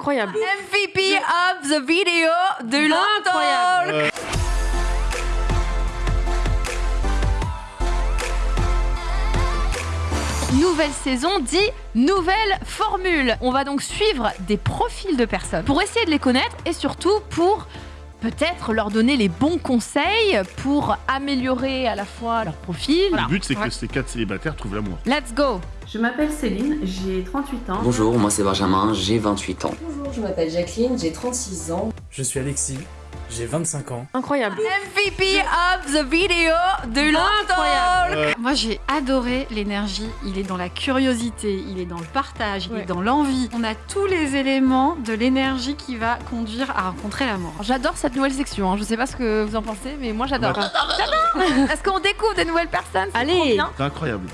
Incroyable. MVP of the video de Incroyable. l'Antalk. Nouvelle saison dit nouvelle formule. On va donc suivre des profils de personnes pour essayer de les connaître et surtout pour peut-être leur donner les bons conseils pour améliorer à la fois leur profil. Le but, c'est que ces quatre célibataires trouvent l'amour. Let's go Je m'appelle Céline, j'ai 38 ans. Bonjour, moi c'est Benjamin, j'ai 28 ans. Bonjour, je m'appelle Jacqueline, j'ai 36 ans. Je suis Alexis, j'ai 25 ans. Incroyable. MVP of the video de l'Antalk. Moi j'ai adoré l'énergie, il est dans la curiosité, il est dans le partage, il Ouais. est dans l'envie. On a tous les éléments de l'énergie qui va conduire à rencontrer l'amour. J'adore cette nouvelle section, hein. je sais pas ce que vous en pensez, mais moi j'adore. J'adore Est-ce qu'on découvre des nouvelles personnes? C'est Allez. C'est incroyable.